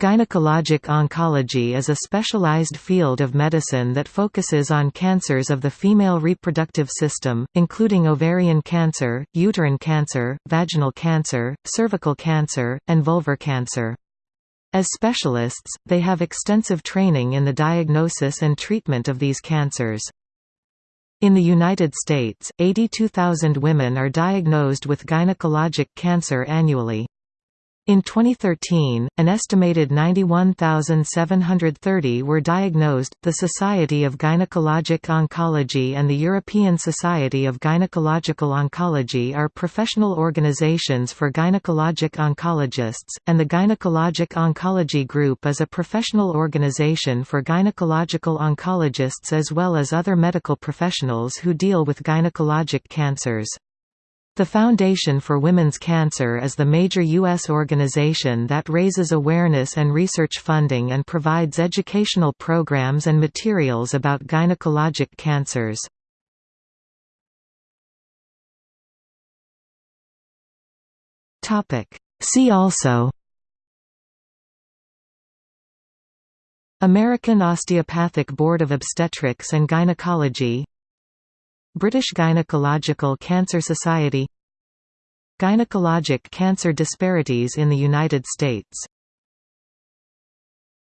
Gynecologic oncology is a specialized field of medicine that focuses on cancers of the female reproductive system, including ovarian cancer, uterine cancer, vaginal cancer, cervical cancer, and vulvar cancer. As specialists, they have extensive training in the diagnosis and treatment of these cancers. In the United States, 82,000 women are diagnosed with gynecologic cancer annually. In 2013, an estimated 91,730 were diagnosed. The Society of Gynecologic Oncology and the European Society of Gynecological Oncology are professional organizations for gynecologic oncologists, and the Gynecologic Oncology Group is a professional organization for gynecological oncologists as well as other medical professionals who deal with gynecologic cancers. The Foundation for Women's Cancer is the major U.S. organization that raises awareness and research funding and provides educational programs and materials about gynecologic cancers. See also American Osteopathic Board of Obstetrics and Gynecology British Gynecological Cancer Society. Gynecologic cancer disparities in the United States